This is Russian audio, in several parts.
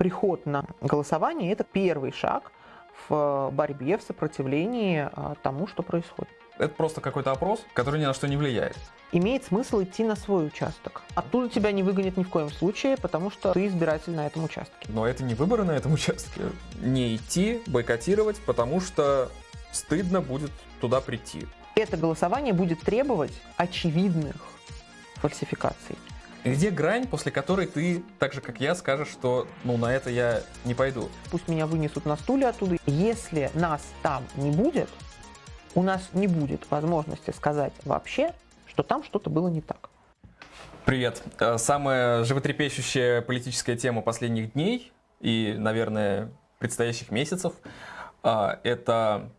приход на голосование – это первый шаг в борьбе, в сопротивлении а, тому, что происходит. Это просто какой-то опрос, который ни на что не влияет. Имеет смысл идти на свой участок. Оттуда тебя не выгонят ни в коем случае, потому что ты избиратель на этом участке. Но это не выборы на этом участке. Не идти, бойкотировать, потому что стыдно будет туда прийти. Это голосование будет требовать очевидных фальсификаций. Где грань, после которой ты, так же как я, скажешь, что ну на это я не пойду? Пусть меня вынесут на стуле оттуда. Если нас там не будет, у нас не будет возможности сказать вообще, что там что-то было не так. Привет. Э, самая животрепещущая политическая тема последних дней и, наверное, предстоящих месяцев э, – это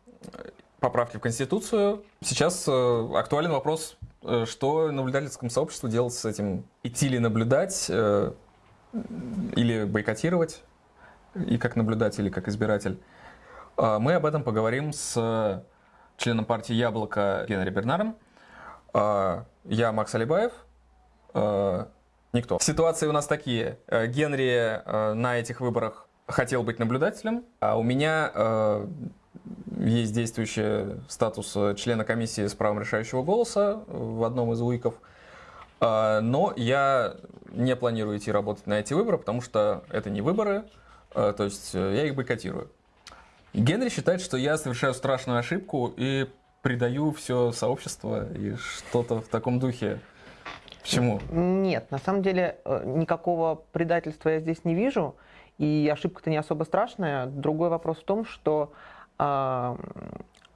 поправки в Конституцию. Сейчас э, актуален вопрос Э, что наблюдательскому сообществу делать с этим? Идти ли наблюдать э, или бойкотировать, и как наблюдатель, или как избиратель? А, мы об этом поговорим с членом партии «Яблоко» Генри Бернаром. А, я Макс Алибаев. А, никто. Ситуации у нас такие. Генри на этих выборах хотел быть наблюдателем, а у меня есть действующий статус члена комиссии с правом решающего голоса в одном из УИКов. А, но я не планирую идти работать на эти выборы, потому что это не выборы, а, то есть э, я их бойкотирую. Генри считает, что я совершаю страшную ошибку и предаю все сообщество и что-то в таком духе. Почему? Нет, на самом деле э, никакого предательства я здесь не вижу, и ошибка-то не особо страшная. Другой вопрос в том, что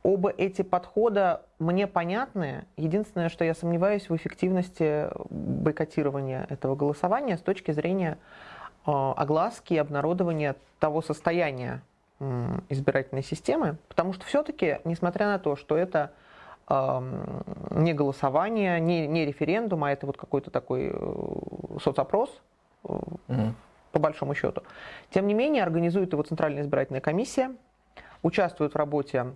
Оба эти подхода мне понятны. Единственное, что я сомневаюсь в эффективности бойкотирования этого голосования с точки зрения а, огласки и обнародования того состояния избирательной системы, потому что все-таки, несмотря на то, что это не голосование, не, не референдум, а это вот какой-то такой э, соцопрос, угу. по большому счету, тем не менее организует его Центральная избирательная комиссия, участвуют в работе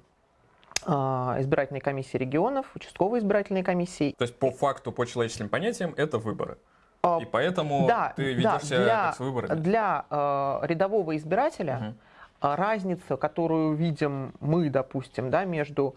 а, избирательной комиссии регионов, участковой избирательной комиссии. То есть по факту, по человеческим понятиям, это выборы. А, И поэтому да, ты ведешь да, для, как с выборами. Для э, рядового избирателя угу. разница, которую видим мы, допустим, да, между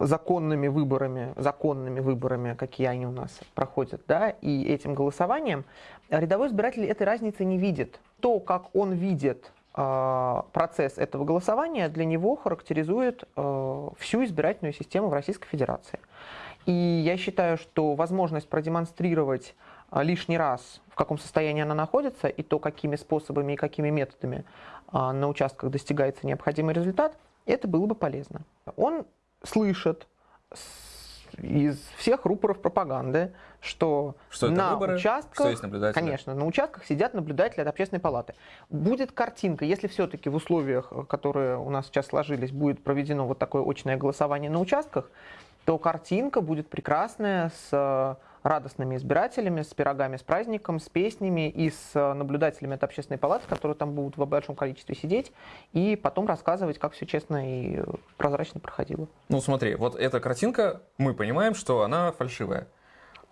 законными выборами, законными выборами, какие они у нас проходят, да, и этим голосованием, рядовой избиратель этой разницы не видит. То, как он видит процесс этого голосования для него характеризует а, всю избирательную систему в Российской Федерации. И я считаю, что возможность продемонстрировать а, лишний раз, в каком состоянии она находится, и то, какими способами и какими методами на участках достигается необходимый результат, это было бы полезно. Он слышит из всех рупоров пропаганды, что, что на выборы, участках, что есть наблюдатели. конечно, на участках сидят наблюдатели от общественной палаты. Будет картинка, если все-таки в условиях, которые у нас сейчас сложились, будет проведено вот такое очное голосование на участках, то картинка будет прекрасная с радостными избирателями, с пирогами, с праздником, с песнями и с э, наблюдателями от общественной палаты, которые там будут в большом количестве сидеть, и потом рассказывать, как все честно и прозрачно проходило. Ну смотри, вот эта картинка, мы понимаем, что она фальшивая.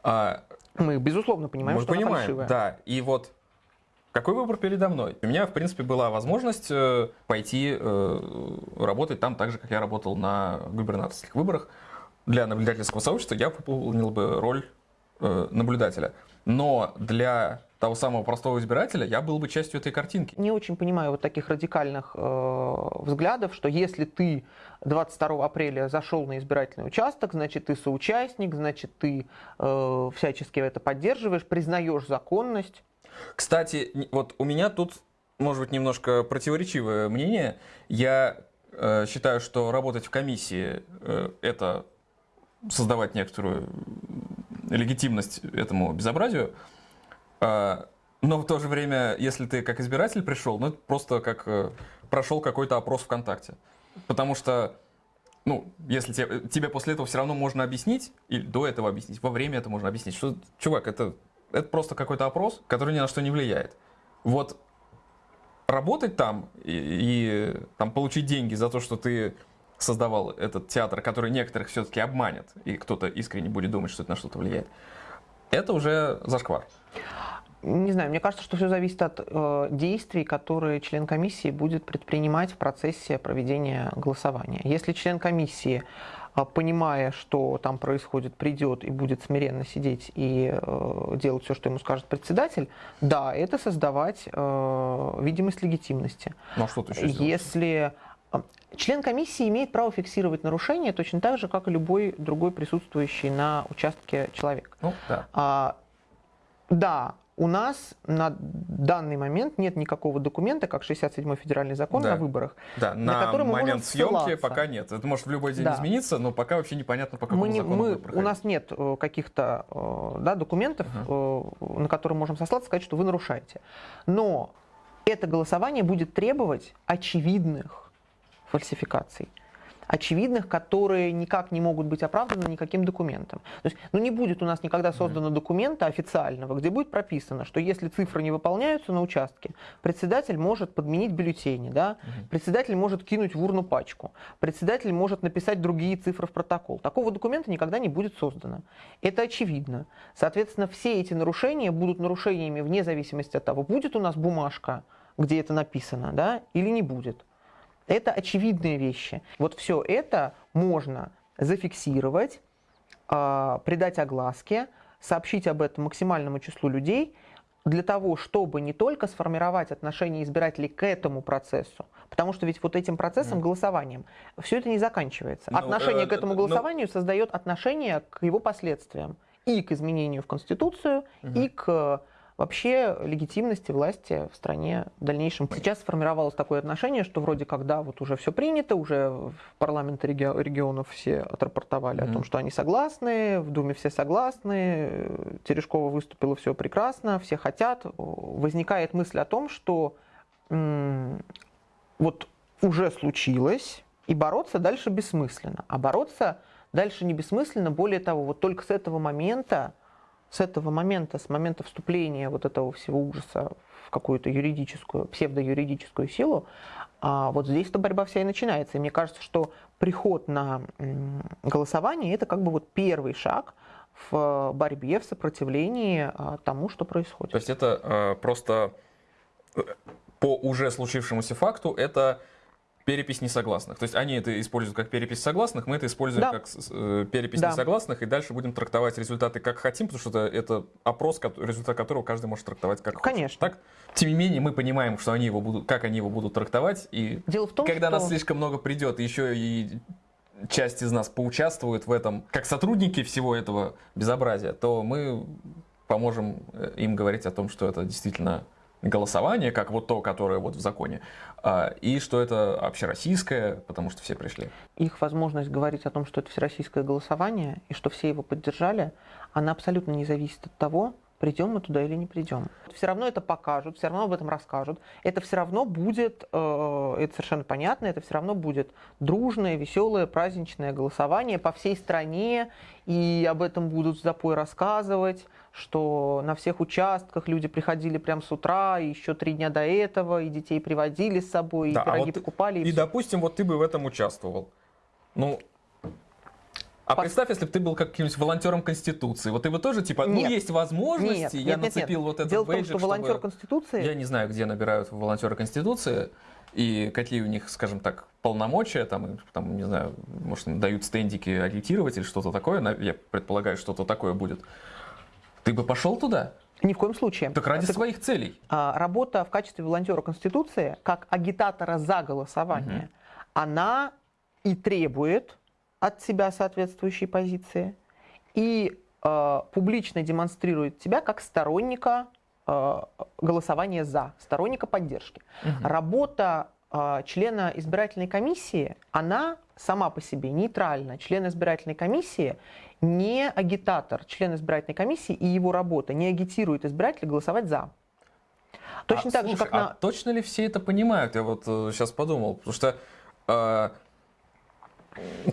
А... Мы, безусловно, понимаем, мы что понимаем, она фальшивая. Да, и вот какой выбор передо мной? У меня, в принципе, была возможность э, пойти э, работать там так же, как я работал на губернаторских выборах. Для наблюдательского сообщества я выполнил бы роль Э, наблюдателя. Но для того самого простого избирателя я был бы частью этой картинки. Не очень понимаю вот таких радикальных э, взглядов, что если ты 22 апреля зашел на избирательный участок, значит ты соучастник, значит ты э, всячески это поддерживаешь, признаешь законность. Кстати, вот у меня тут, может быть, немножко противоречивое мнение. Я э, считаю, что работать в комиссии э, это создавать некоторую легитимность этому безобразию. А, но в то же время, если ты как избиратель пришел, ну это просто как э, прошел какой-то опрос ВКонтакте. Потому что, ну, если тебе, тебе после этого все равно можно объяснить, или до этого объяснить, во время это можно объяснить, что, чувак, это, это просто какой-то опрос, который ни на что не влияет. Вот работать там и, и там, получить деньги за то, что ты создавал этот театр, который некоторых все-таки обманет, и кто-то искренне будет думать, что это на что-то влияет, это уже зашквар. Не знаю, мне кажется, что все зависит от э, действий, которые член комиссии будет предпринимать в процессе проведения голосования. Если член комиссии, э, понимая, что там происходит, придет и будет смиренно сидеть и э, делать все, что ему скажет председатель, да, это создавать э, видимость легитимности. Ну а что ты еще Если э, Член комиссии имеет право фиксировать нарушения точно так же, как и любой другой присутствующий на участке человек. Ну, да. А, да, у нас на данный момент нет никакого документа, как 67-й федеральный закон Да. о выборах. Да, на на, который мы момент можем съемки ссылаться. пока нет. Это может в любой день Да. измениться, но пока вообще непонятно, по какому Мы не- закону мы- будет у нас нет э, каких-то э, да, документов, э, на которые можем сослаться, сказать, что вы нарушаете. Но это голосование будет требовать очевидных фальсификаций. Очевидных, которые никак не могут быть оправданы никаким документом. То есть, ну, не будет у нас никогда создано документа официального, где будет прописано, что если цифры не выполняются на участке, председатель может подменить бюллетени, да? председатель может кинуть в урну пачку, председатель может написать другие цифры в протокол. Такого документа никогда не будет создано. Это очевидно. Соответственно, все эти нарушения будут нарушениями вне зависимости от того, будет у нас бумажка, где это написано, да, или не будет. Это очевидные вещи. Вот все это можно зафиксировать, а, придать огласке, сообщить об этом максимальному числу людей, для того, чтобы не только сформировать отношение избирателей к этому процессу, потому что ведь вот этим процессом, голосованием, все это не заканчивается. Ну, Отношение э, к этому ну- голосованию создает отношение к его последствиям. И к изменению в Конституцию, и к вообще легитимности власти в стране в дальнейшем. Сейчас сформировалось такое отношение, что вроде как, да, вот уже все принято, уже в парламенты реги- регионов все отрапортовали о том, что они согласны, в Думе все согласны, Терешкова выступила, все прекрасно, все хотят. Возникает мысль о том, что м, вот уже случилось, и бороться дальше бессмысленно. А бороться дальше не бессмысленно, более того, вот только с этого момента, с этого момента, с момента вступления вот этого всего ужаса в какую-то юридическую, псевдоюридическую силу, а вот здесь-то борьба вся и начинается. И мне кажется, что приход на голосование – это как бы вот первый шаг в борьбе, в сопротивлении а, тому, что происходит. То есть это э, просто по уже случившемуся факту это перепись несогласных. То есть они это используют как перепись согласных, мы это используем Да. как э, перепись Да. несогласных, и дальше будем трактовать результаты как хотим, потому что это, это опрос, результат которого каждый может трактовать как хочет. Конечно. Так? Тем не менее, мы понимаем, что они его будут, как они его будут трактовать, и Дело в том, когда что... нас слишком много придет, еще и часть из нас поучаствует в этом, как сотрудники всего этого безобразия, то мы поможем э, им говорить о том, что это действительно голосование, как вот то, которое вот в законе, а, и что это общероссийское, потому что все пришли. их возможность говорить о том, что это всероссийское голосование и что все его поддержали, она абсолютно не зависит от того, придем мы туда или не придем. Все равно это покажут, все равно об этом расскажут. Это все равно будет, э, это совершенно понятно, это все равно будет дружное, веселое, праздничное голосование по всей стране, и об этом будут запой рассказывать, что на всех участках люди приходили прямо с утра, и еще три дня до этого, и детей приводили с собой, и Да, а пироги вот ты- покупали. и И, допустим, вот ты бы в этом участвовал. Ну, а Пос- представь, если бы ты был каким-нибудь волонтером Конституции. Вот ты бы тоже, типа, ну, Нет. есть возможности, Нет, я нет, нет, нет. нацепил вот этот Дело в том, бейджик, что волонтер чтобы- Конституции... Я не знаю, где набирают волонтеры Конституции и какие у них, скажем так, полномочия, там, там не знаю, может, дают стендики агитировать или что-то такое, я предполагаю, что-то такое будет. Ты бы пошел туда? Ни в коем случае. Так ради Так, своих целей. а, работа в качестве волонтера Конституции, как агитатора за голосование, она и требует от себя соответствующей позиции, и э, публично демонстрирует тебя как сторонника э, голосования за, сторонника поддержки. Работа э, члена избирательной комиссии, она сама по себе нейтральна. Член избирательной комиссии не агитатор. Член избирательной комиссии и его работа не агитирует избирателя голосовать за. Точно А, так же, слушай, как а на... точно ли все это понимают? Я вот сейчас подумал, потому что э,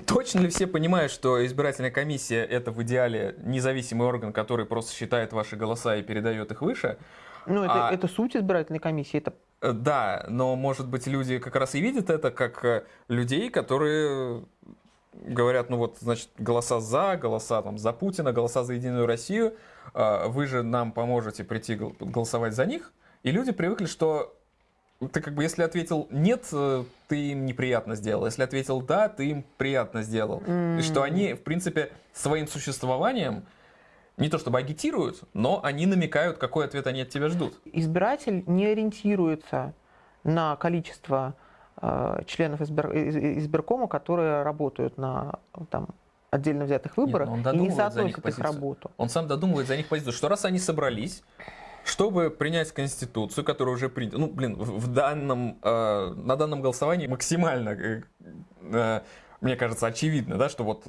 точно ли все понимают, что избирательная комиссия это в идеале независимый орган, который просто считает ваши голоса и передает их выше? Ну, это, а- это суть избирательной комиссии. Это Э, Да, но может быть люди как раз и видят это как э, людей, которые говорят, ну вот, значит, голоса за, голоса там за Путина, голоса за Единую Россию, а, вы же нам поможете прийти голосовать за них. И люди привыкли, что ты как бы, если ответил нет, э, ты им неприятно сделал. Если ответил да, ты им приятно сделал. Mm. И что они, в принципе, своим существованием не то чтобы агитируют, но они намекают, какой ответ они от тебя ждут. Избиратель не ориентируется на количество э, членов избир, избиркома, которые работают на там, отдельно взятых выборах Нет, и не соотносят их работу. Он сам додумывает за них позицию, что раз они собрались, чтобы принять Конституцию, которая уже принята, ну, блин, в данном, э, на данном голосовании максимально, э, э, мне кажется, очевидно, да, что вот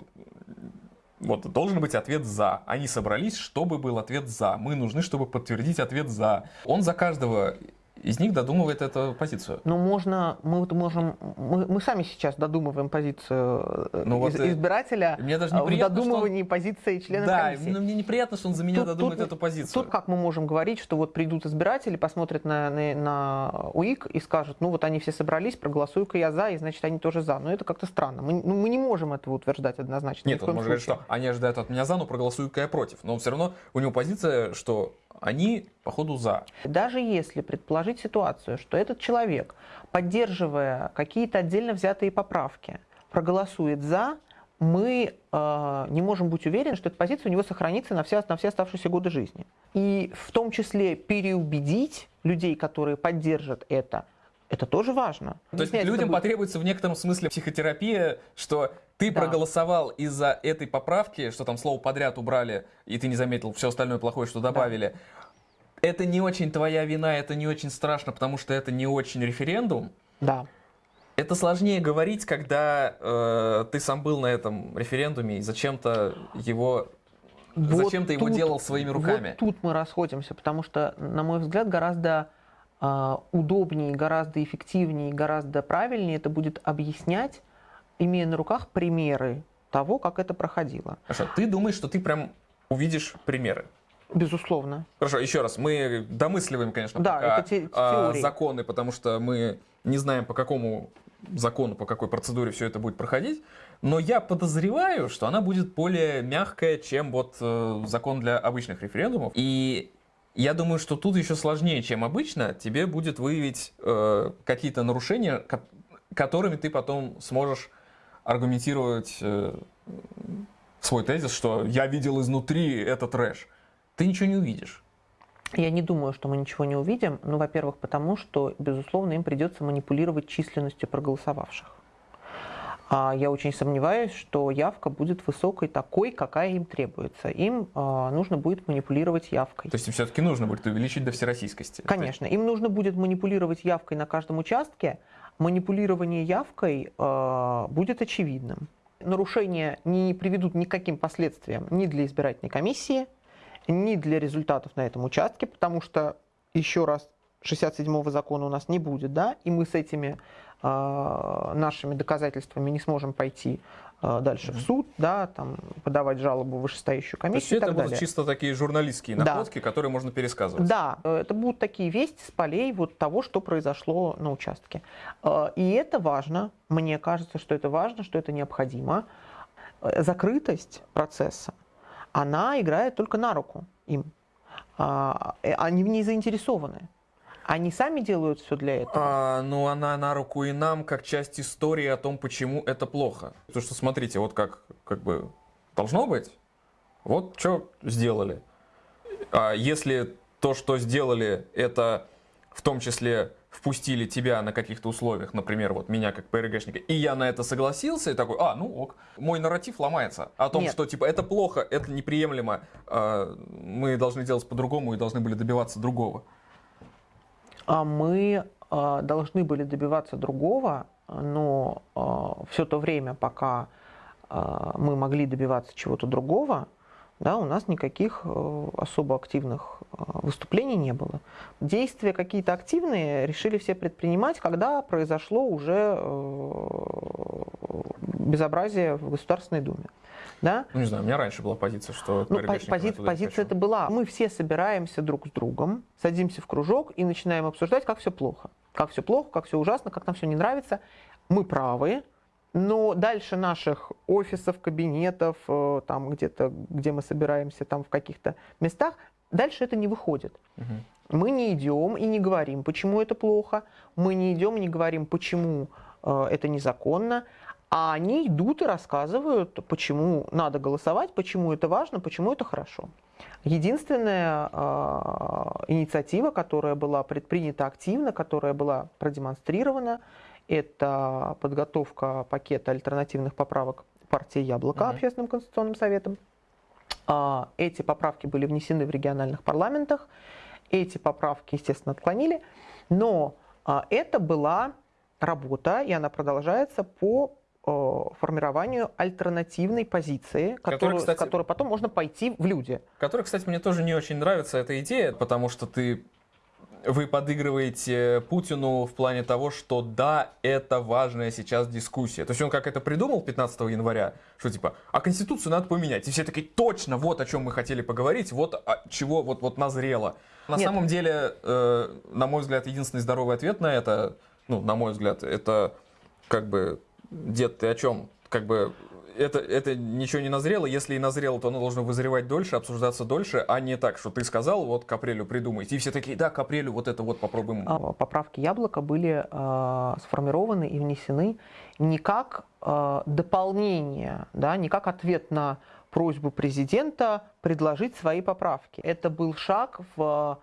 вот должен быть ответ «за». Они собрались, чтобы был ответ «за». Мы нужны, чтобы подтвердить ответ «за». Он за каждого из них додумывает эту позицию. Ну, можно, мы вот можем, мы, мы сами сейчас додумываем позицию э, ну, из, вот, избирателя мне даже в додумывании он... позиции члена да, комиссии. Да, мне неприятно, что он за меня тут, додумает тут, эту позицию. Тут как мы можем говорить, что вот придут избиратели, посмотрят на, на, на УИК и скажут, ну вот они все собрались, проголосую-ка я за, и значит они тоже за. Но это как-то странно. Мы, ну, мы не можем этого утверждать однозначно. Нет, он может говорить, что они ожидают от меня за, но проголосую-ка я против. Но все равно у него позиция, что они, походу, за. Даже если предположить ситуацию, что этот человек, поддерживая какие-то отдельно взятые поправки, проголосует за, мы э, не можем быть уверены, что эта позиция у него сохранится на все, на все оставшиеся годы жизни. И в том числе переубедить людей, которые поддержат это, это тоже важно. То есть людям будет... потребуется в некотором смысле психотерапия, что ты да. проголосовал из-за этой поправки, что там слово подряд убрали, и ты не заметил все остальное плохое, что добавили. Да. Это не очень твоя вина, это не очень страшно, потому что это не очень референдум. Да. Это сложнее говорить, когда э, ты сам был на этом референдуме и зачем-то его вот зачем ты его делал своими руками. Вот тут мы расходимся, потому что, на мой взгляд, гораздо а, удобнее, гораздо эффективнее, гораздо правильнее это будет объяснять, имея на руках примеры того, как это проходило. Хорошо, ты думаешь, что ты прям увидишь примеры? Безусловно. Хорошо, еще раз, мы домысливаем, конечно, да, пока это те, а, законы, потому что мы не знаем, по какому закону, по какой процедуре все это будет проходить, но я подозреваю, что она будет более мягкая, чем вот э, закон для обычных референдумов. И я думаю, что тут еще сложнее, чем обычно. Тебе будет выявить э, какие-то нарушения, ко- которыми ты потом сможешь аргументировать э, свой тезис, что я видел изнутри этот трэш. Ты ничего не увидишь. Я не думаю, что мы ничего не увидим. Ну, во-первых, потому что, безусловно, им придется манипулировать численностью проголосовавших. А я очень сомневаюсь, что явка будет высокой такой, какая им требуется. Им а, нужно будет манипулировать явкой. То есть им все-таки нужно будет увеличить до всероссийскости? Конечно. Им нужно будет манипулировать явкой на каждом участке. Манипулирование явкой а, будет очевидным. Нарушения не приведут никаким последствиям ни для избирательной комиссии, ни для результатов на этом участке, потому что, еще раз, 67-го закона у нас не будет, да, и мы с этими э, нашими доказательствами не сможем пойти э, дальше mm-hmm. в суд, да, там, подавать жалобу в вышестоящую комиссию. То есть это будут далее. чисто такие журналистские находки, да. которые можно пересказывать. Да, это будут такие вести с полей вот того, что произошло на участке. Э, и это важно, мне кажется, что это важно, что это необходимо. Э, закрытость процесса, она играет только на руку им. А, э, они в ней заинтересованы. Они сами делают все для этого? А, ну, она на руку и нам, как часть истории о том, почему это плохо. Потому что, смотрите, вот как, как бы должно быть, вот что сделали. А если то, что сделали, это в том числе впустили тебя на каких-то условиях, например, вот меня как ПРГшника, и я на это согласился, и такой, а, ну ок, мой нарратив ломается о том, Нет. что типа это плохо, это неприемлемо, а, мы должны делать по-другому и должны были добиваться другого. А мы а, должны были добиваться другого, но а, все то время, пока мы могли добиваться чего-то другого, да, у нас никаких э, особо активных выступлений не было. Действия какие-то активные решили все предпринимать, когда произошло уже э, безобразие в Государственной Думе. Да? Ну, не знаю, у меня раньше была позиция, что... Ну, пози- позиция это была. Мы все собираемся друг с другом, садимся в кружок и начинаем обсуждать, как все плохо. Как все плохо, как все ужасно, как нам все не нравится. Мы правы, Но дальше наших офисов, кабинетов, э, там где-то, где мы собираемся, там в каких-то местах, дальше это не выходит. Угу. Мы не идем и не говорим, почему это плохо. Мы не идем и не говорим, почему э, это незаконно. А они идут и рассказывают, почему надо голосовать, почему это важно, почему это хорошо. Единственная э, инициатива, которая была предпринята активно, которая была продемонстрирована, это подготовка пакета альтернативных поправок партии «Яблоко» угу. Общественным конституционным советом. А, эти поправки были внесены в региональных парламентах. Эти поправки, естественно, отклонили. Но а, это была работа, и она продолжается по формированию альтернативной позиции, которую, кстати, с которой потом можно пойти в люди. Которая, кстати, мне тоже не очень нравится эта идея, потому что ты вы подыгрываете Путину в плане того, что да, это важная сейчас дискуссия. То есть он как это придумал 15 января, что типа, а Конституцию надо поменять. И все такие, точно, вот о чем мы хотели поговорить, вот о, чего вот, вот назрело. На Нет. самом деле, э, на мой взгляд, единственный здоровый ответ на это, ну, на мой взгляд, это как бы, дед, ты о чем? Как бы это, это ничего не назрело. Если и назрело, то оно должно вызревать дольше, обсуждаться дольше, а не так, что ты сказал, вот к апрелю придумайте. И все такие, да, к апрелю вот это вот попробуем. А, поправки яблока были э, сформированы и внесены не как э, дополнение, да, не как ответ на просьбу президента предложить свои поправки. Это был шаг в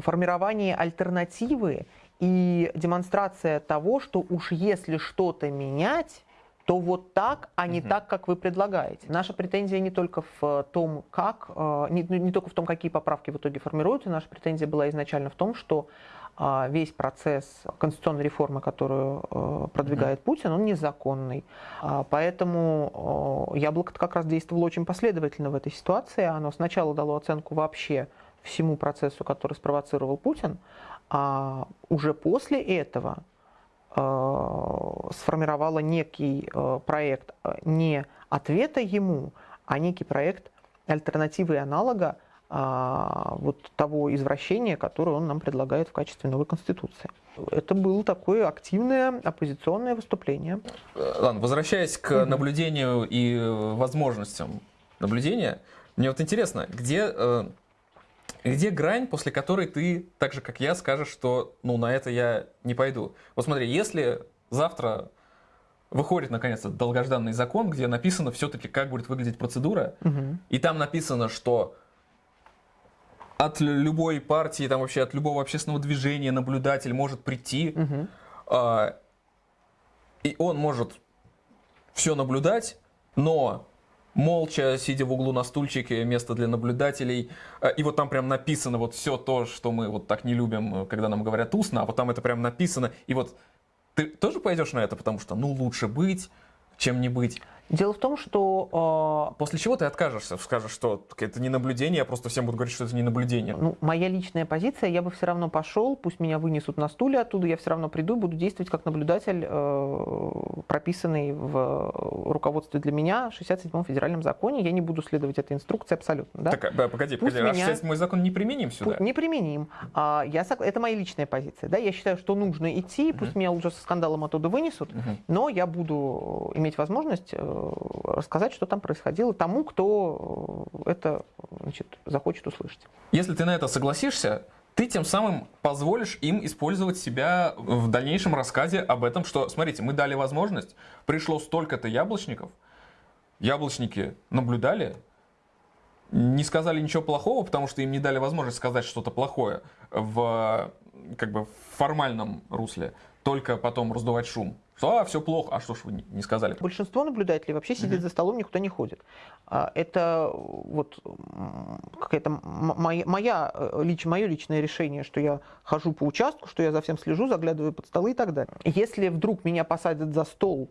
формировании альтернативы и демонстрация того, что уж если что-то менять, то вот так, а не угу. так, как вы предлагаете. Наша претензия не только в том, как, э, не, не только в том, какие поправки в итоге формируются, наша претензия была изначально в том, что э, весь процесс конституционной реформы, которую э, продвигает. Путин, он незаконный. А, поэтому Яблоко как раз действовало очень последовательно в этой ситуации. Оно сначала дало оценку вообще всему процессу, который спровоцировал Путин, а уже после этого Э, сформировала некий э, проект э, не ответа ему, а некий проект альтернативы и аналога вот того извращения, которое он нам предлагает в качестве новой конституции. Это было такое активное оппозиционное выступление. Ладно, возвращаясь к наблюдению и возможностям наблюдения, мне вот интересно, где где грань, после которой ты, так же как я, скажешь, что ну на это я не пойду? Вот смотри, если завтра выходит наконец-то долгожданный закон, где написано все-таки, как будет выглядеть процедура, угу. и там написано, что от любой партии, там вообще от любого общественного движения наблюдатель может прийти, угу. э, и он может все наблюдать, но молча, сидя в углу на стульчике, место для наблюдателей. Э, и вот там прям написано вот все то, что мы вот так не любим, когда нам говорят устно, а вот там это прям написано. И вот ты тоже пойдешь на это, потому что, ну, лучше быть, чем не быть. Дело в том, что... Э, После чего ты откажешься, скажешь, что это не наблюдение, я просто всем буду говорить, что это не наблюдение. Ну, моя личная позиция, я бы все равно пошел, пусть меня вынесут на стуле оттуда, я все равно приду и буду действовать как наблюдатель, э, прописанный в руководстве для меня в 67-м федеральном законе. Я не буду следовать этой инструкции абсолютно. Да? Так, а, погоди, пусть погоди, меня... а 67-й закон не применим сюда? Не применим. А, я, это моя личная позиция. Да? Я считаю, что нужно идти, пусть uh-huh. меня уже со скандалом оттуда вынесут, uh-huh. но я буду иметь возможность э, рассказать что там происходило тому, кто э, это значит, захочет услышать. Если ты на это согласишься, ты тем самым позволишь им использовать себя в дальнейшем рассказе об этом, что, смотрите, мы дали возможность, пришло столько-то яблочников, яблочники наблюдали, не сказали ничего плохого, потому что им не дали возможность сказать что-то плохое в как бы в формальном русле, только потом раздувать шум. Что, а, все плохо. А что ж вы не сказали? Большинство наблюдателей вообще сидит mm-hmm. за столом, никуда не ходит. А, это вот какая-то моя, моя, э, лич, мое личное решение, что я хожу по участку, что я за всем слежу, заглядываю под столы и так далее. Если вдруг меня посадят за стол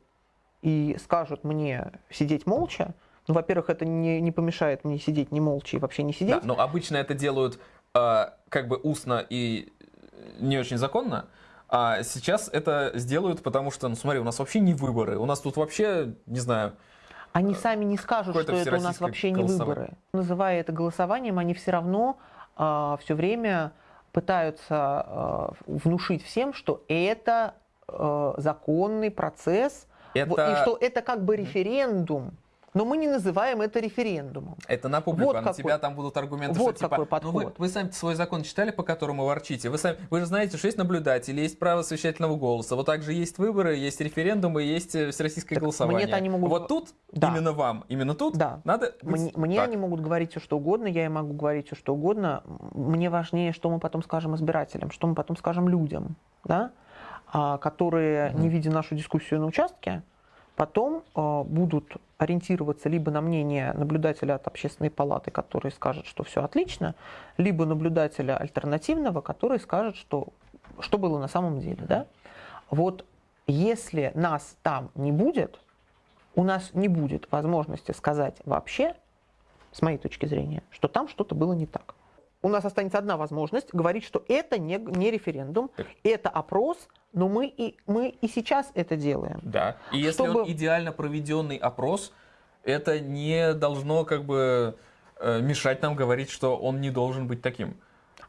и скажут мне сидеть молча, ну, во-первых, это не, не помешает мне сидеть не молча и вообще не сидеть. Да, но обычно это делают э, как бы устно и не очень законно. А сейчас это сделают, потому что, ну смотри, у нас вообще не выборы, у нас тут вообще, не знаю... Они сами не скажут, что это у нас вообще не выборы. Называя это голосованием, они все равно э, а, все время пытаются э, внушить всем, что это э, законный процесс, Это... И что это как бы референдум, но мы не называем это референдумом. Это на публику, Вот а на какой- тебя там будут аргументы, вот что типа, какой ну вы, подход. вы сами свой закон читали, по которому ворчите. Вы, сами, вы же знаете, что есть наблюдатели, есть право совещательного голоса. Вот также есть выборы, есть референдумы, есть э, всероссийское Так голосование. мне-то они могут- Вот тут, Да. именно вам, именно тут, Да. надо быть Мне, мне так. они могут говорить все, что угодно, я им могу говорить все, что угодно. Мне важнее, что мы потом скажем избирателям, что мы потом скажем людям, да? а, которые, не видя нашу дискуссию на участке, потом а, будут ориентироваться либо на мнение наблюдателя от общественной палаты, который скажет, что все отлично, либо наблюдателя альтернативного, который скажет, что, что было на самом деле. Да? Вот если нас там не будет, у нас не будет возможности сказать вообще, с моей точки зрения, что там что-то было не так. У нас останется одна возможность говорить, что это не, не референдум, это опрос, но мы и, мы и сейчас это делаем. Да. И если Чтобы- он идеально проведенный опрос, это не должно как бы э, мешать нам говорить, что он не должен быть таким.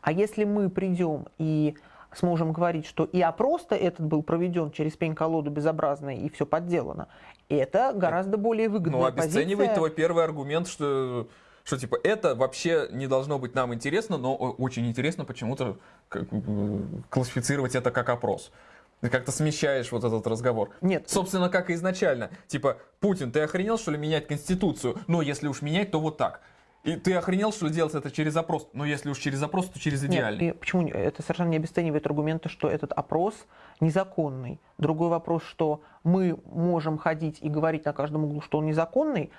А если мы придем и сможем говорить, что и опрос-то этот был проведен через пень-колоду безобразно и все подделано, это гораздо более выгодная Ну, обесценивает позиция. твой первый аргумент, что, что типа это вообще не должно быть нам интересно, но очень интересно почему-то классифицировать это как опрос. Ты как-то смещаешь вот этот разговор. Нет, Собственно, как и изначально. Типа, Путин, ты охренел, что ли, менять Конституцию? Но если уж менять, то вот так. И ты охренел, что делать это через опрос? Но если уж через опрос, то через Нет, идеальный. и почему это совершенно не обесценивает аргументы, что этот опрос незаконный. Другой вопрос, что мы можем ходить и говорить на каждом углу, что он незаконный,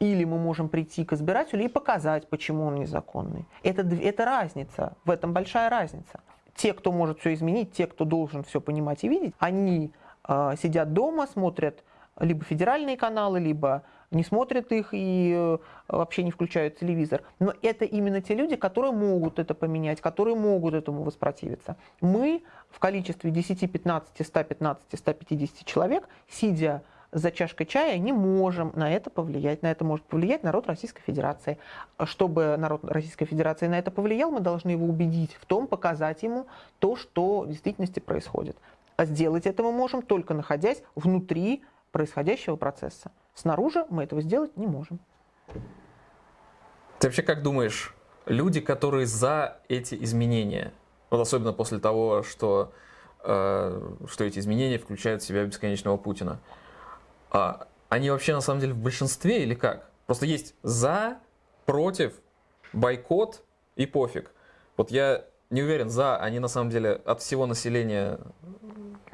или мы можем прийти к избирателю и показать, почему он незаконный. Это, это разница, в этом большая разница. Те, кто может все изменить, те, кто должен все понимать и видеть, они э, сидят дома, смотрят либо федеральные каналы, либо не смотрят их и э, вообще не включают телевизор. Но это именно те люди, которые могут это поменять, которые могут этому воспротивиться. Мы в количестве 10, 15, 115, 150 человек, сидя за чашкой чая, не можем на это повлиять. На это может повлиять народ Российской Федерации. Чтобы народ Российской Федерации на это повлиял, мы должны его убедить в том, показать ему то, что в действительности происходит. А сделать это мы можем только находясь внутри происходящего процесса. Снаружи мы этого сделать не можем. Ты вообще как думаешь, люди, которые за эти изменения, вот особенно после того, что, э, что эти изменения включают в себя бесконечного Путина, а, они вообще на самом деле в большинстве или как? Просто есть за, против, бойкот и пофиг. Вот я не уверен, за они на самом деле от всего населения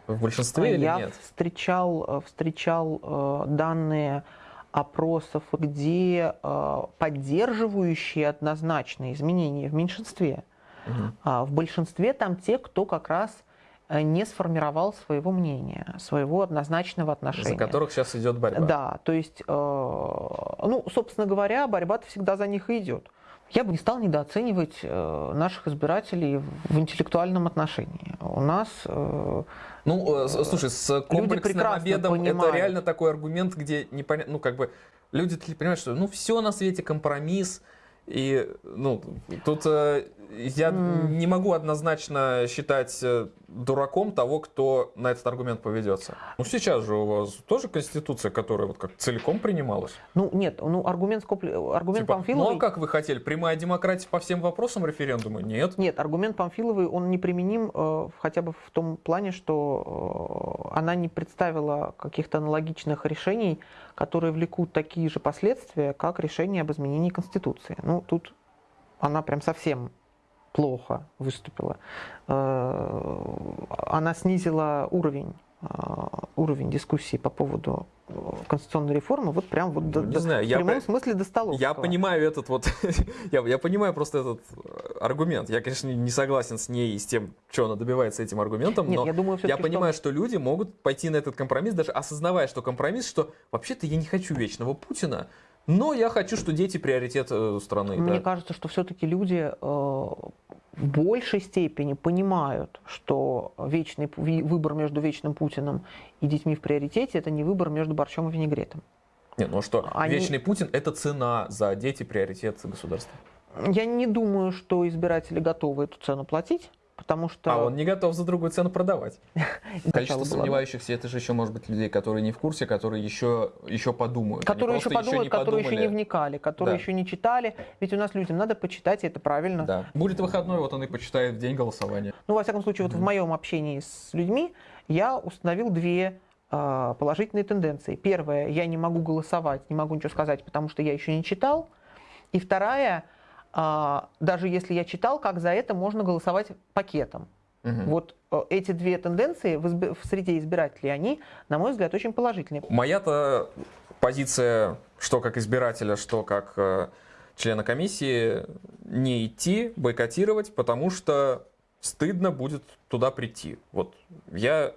в большинстве или Я нет? встречал, э, встречал э, данные опросов, где э, поддерживающие однозначно изменения в меньшинстве. Мгм. А в большинстве там те, кто как раз не сформировал своего мнения, своего однозначного отношения. За которых сейчас идет борьба. Да, то есть, э, ну, собственно говоря, борьба-то всегда за них и идет. Я бы не стал недооценивать э, наших избирателей в интеллектуальном отношении. У нас э, Ну, э, слушай, с комплексным обедом это понимают. реально такой аргумент, где непонятно, ну, как бы, люди понимают, что, ну, все на свете компромисс, и, ну, тут э, я М. не могу однозначно считать э, дураком того, кто на этот аргумент поведется. Ну, сейчас же у вас тоже Конституция, которая вот как целиком принималась. Ну, нет, ну, аргумент, Скопли- аргумент Типа, Памфиловой... ну, а как вы хотели? Прямая демократия по всем вопросам референдума? Нет. Нет, аргумент Памфиловой, он неприменим э, хотя бы в том плане, что э, она не представила каких-то аналогичных решений, которые влекут такие же последствия, как решение об изменении Конституции. Ну, тут она прям совсем плохо выступила. Э, Она снизила уровень уровень дискуссии по поводу э, конституционной реформы вот прям вот до- Ну, не до- знаю, в я прямом по- смысле до столовского. Я понимаю этот вот, я, я понимаю просто этот э, аргумент. Я, конечно, не согласен с ней и с тем, что она добивается этим аргументом, Нет, но я думаю, я всё-таки, что- понимаю, что... люди могут пойти на этот компромисс, даже осознавая, что компромисс, что вообще-то я не хочу вечного Путина, но я хочу, что дети приоритет э, страны. Мне да. кажется, что все-таки люди в большей степени понимают, что вечный выбор между вечным Путиным и детьми в приоритете это не выбор между борщом и винегретом. Не, ну что, Они- вечный Путин это цена за дети приоритет государства. Я не думаю, что избиратели готовы эту цену платить. Потому что... А он не готов за другую цену продавать. Количество сомневающихся, это же еще может быть людей, которые не в курсе, которые еще, еще подумают. Которые еще подумают, которые еще не подумали. вникали, которые Да. еще не читали. Ведь у нас людям надо почитать, и это правильно. Да. Будет выходной, вот он и почитает в день голосования. Ну, во всяком случае, вот в моем общении с людьми я установил две а, положительные тенденции. Первое, я не могу голосовать, не могу ничего сказать, потому что я еще не читал. И вторая, даже если я читал, как за это можно голосовать пакетом. Мгм. Вот э, эти две тенденции в, изб- в среде избирателей, они, на мой взгляд, очень положительные. Моя-то позиция, что как избирателя, что как э, члена комиссии, не идти, бойкотировать, потому что стыдно будет туда прийти. Вот я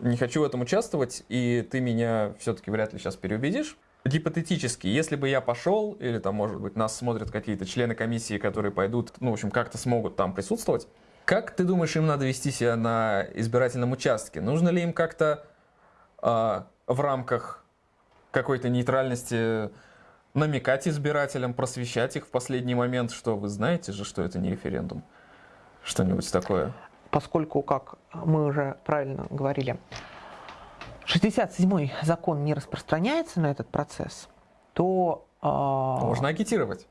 не хочу в этом участвовать, и ты меня все-таки вряд ли сейчас переубедишь. Гипотетически, если бы я пошел, или там, может быть, нас смотрят какие-то члены комиссии, которые пойдут, ну, в общем, как-то смогут там присутствовать, как ты думаешь, им надо вести себя на избирательном участке? Нужно ли им как-то а, в рамках какой-то нейтральности намекать избирателям, просвещать их в последний момент, что вы знаете же, что это не референдум? Что-нибудь такое? поскольку, как мы уже правильно говорили, 67-й закон не распространяется на этот процесс, то а, Можно агитировать.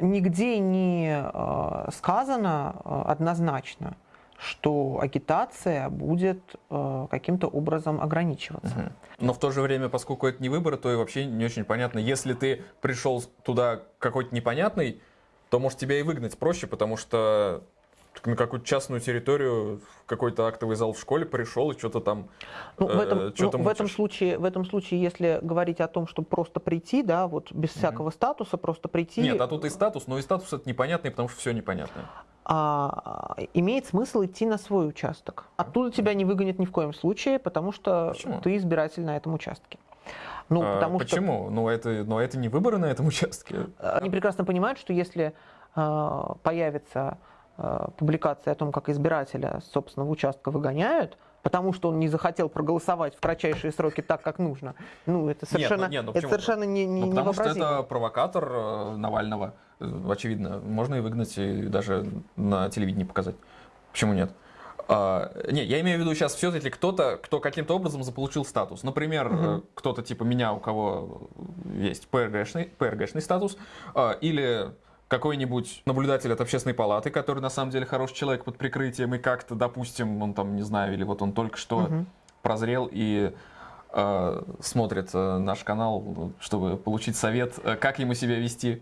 нигде не а, сказано а, однозначно, что агитация будет а, каким-то образом ограничиваться. Мгм. Но в то же время, поскольку это не выборы, то и вообще не очень понятно. Если ты пришел туда какой-то непонятный, то может тебя и выгнать проще, потому что на какую-то частную территорию, в какой-то актовый зал в школе пришел и что-то там Ну, в, этом, э, ну, в, этом случае, в этом случае, если говорить о том, что просто прийти, да, вот без всякого статуса, просто прийти, Нет, а тут и статус, но и статус это непонятный, потому что все непонятно. а, имеет смысл идти на свой участок. Оттуда тебя не выгонят ни в коем случае, потому что Почему? ты избиратель на этом участке. Ну, А, потому что почему? Ну это, но это не выборы на этом участке. они прекрасно понимают, что если а, появится а, публикация о том, как избирателя с собственного участка выгоняют, потому что он не захотел проголосовать в кратчайшие сроки так, как нужно, ну, это совершенно, ну, не, ну это совершенно не, не, Ну, потому что это провокатор э, Навального, э, очевидно. Можно и выгнать, и даже на телевидении показать. Почему нет? А, не, я имею в виду сейчас все-таки кто-то, кто каким-то образом заполучил статус. Например, э, кто-то типа меня, у кого есть ПРГшный, ПРГшный статус, а, или какой-нибудь наблюдатель от общественной палаты, который на самом деле хороший человек под прикрытием, и как-то, допустим, он там, не знаю, или вот он только что Мгм. прозрел и э, смотрит э, наш канал, чтобы получить совет, э, как ему себя вести.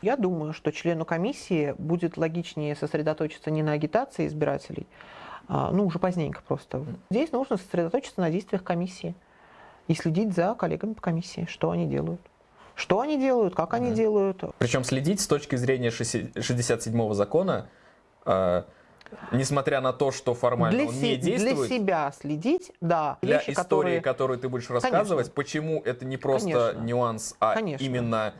Я думаю, что члену комиссии будет логичнее сосредоточиться не на агитации избирателей, а, ну, уже поздненько просто. Здесь нужно сосредоточиться на действиях комиссии и следить за коллегами по комиссии, что они делают. Что они делают, как они Мгм. делают. Причем следить с точки зрения 67-го закона, э, несмотря на то, что формально Для, он не для действует, себя следить, да. для вещи, истории, которые... которую ты будешь рассказывать, почему это не просто Конечно. нюанс, а Конечно. именно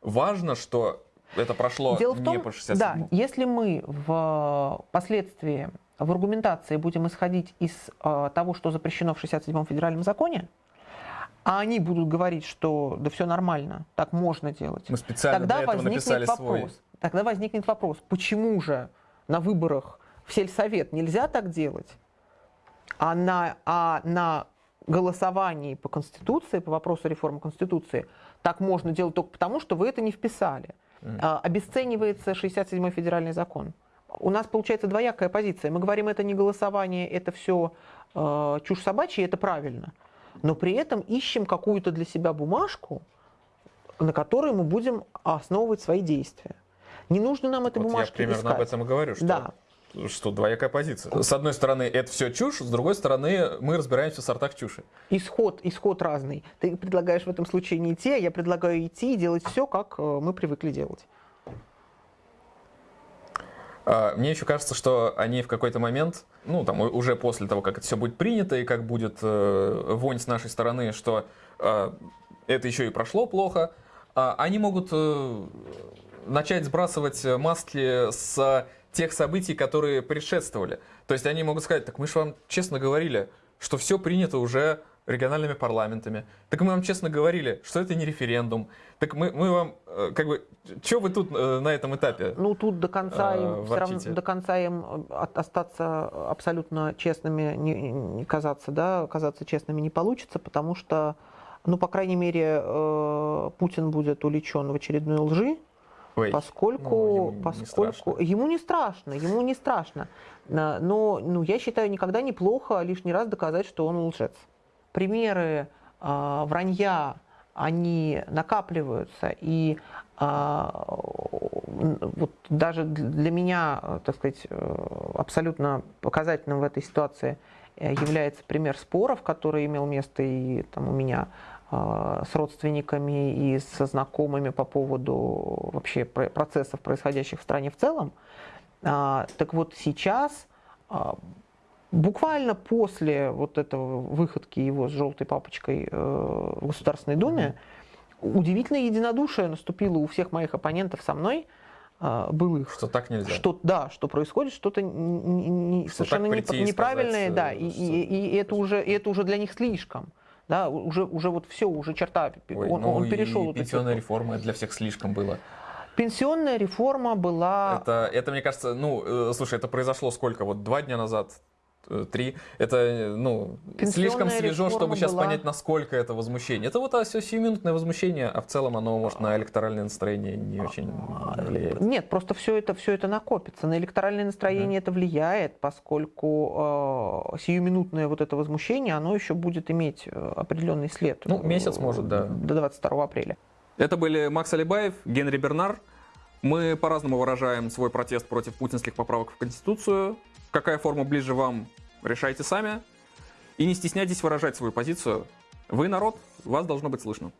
важно, что это прошло Дело в не том, по да, 67 если мы в последствии в аргументации будем исходить из э, того, что запрещено в 67-м федеральном законе, а они будут говорить, что да все нормально, так можно делать, Мы специально тогда возникнет вопрос. свой. Тогда возникнет вопрос, почему же на выборах в сельсовет нельзя так делать, а на, а на голосовании по Конституции, по вопросу реформы Конституции, так можно делать только потому, что вы это не вписали. Мгм. А, Обесценивается 67-й федеральный закон. У нас получается двоякая позиция. Мы говорим, это не голосование, это все чушь собачья, и это правильно. Но при этом ищем какую-то для себя бумажку, на которой мы будем основывать свои действия. Не нужно нам этой Вот я бумажки примерно искать. об этом и говорю, что, Да. что двоякая позиция. С одной стороны, это все чушь, с другой стороны, мы разбираемся в сортах чуши. Исход, исход разный. Ты предлагаешь в этом случае не идти, а я предлагаю идти и делать все, как э, мы привыкли делать. А, Мне еще кажется, что они в какой-то момент, ну, там, уже после того, как это все будет принято, и как будет э, вонь с нашей стороны, что э, это еще и прошло плохо, а, они могут э, начать сбрасывать маски с тех событий, которые предшествовали. То есть они могут сказать, так мы же вам честно говорили, что все принято уже региональными парламентами. Так мы вам честно говорили, что это не референдум. Так мы, мы вам, э, как бы, что вы тут э, на этом этапе? Ну, тут до конца, э, им, все равно, до конца им от- остаться абсолютно честными, не, не казаться, да, казаться честными не получится, потому что, ну, по крайней мере, э, Путин будет увлечен в очередной лжи, Ой, поскольку, ну, ему не поскольку страшно. ему не страшно, ему не страшно. Но, ну, я считаю, никогда неплохо лишний раз доказать, что он лжец. Примеры а, вранья, они накапливаются, и м, вот даже для меня, э, так сказать, э, абсолютно показательным в этой ситуации э, является пример споров, который имел место и там у меня а, с родственниками и со знакомыми по поводу вообще про- процессов, происходящих в стране в целом. А, Так вот сейчас, буквально после вот этого выходки его с желтой папочкой э, в Государственной Думе, удивительное единодушие наступило у всех моих оппонентов со мной, а, былых. Что так нельзя. Что, да, что происходит что-то не- Что совершенно не- и неправильное, сказать, да, э, и, что- и- и это уже, и это уже для них слишком. Да, уже, уже вот все, уже черта, Ой, он, ну он и перешел. эту пенсионная реформа для всех слишком было. Пенсионная реформа была... Это, это, мне кажется, ну, э, слушай, это произошло сколько? Вот два дня назад? Э, Три. Это, э, ну, слишком свежо, чтобы сейчас была- понять, насколько это возмущение. Это вот а, все сиюминутное возмущение, а в целом оно, может, на электоральное настроение не очень влияет. Нет, просто все это, все это накопится. На электоральное настроение это влияет, поскольку э, сиюминутное вот это возмущение, оно еще будет иметь э, определенный след. Ну, месяц может, да. До 22 апреля. Это были Макс Алибаев, Генри Бернар. Мы по-разному выражаем свой протест против путинских поправок в Конституцию. Какая форма ближе вам, решайте сами. И не стесняйтесь выражать свою позицию. Вы народ, вас должно быть слышно.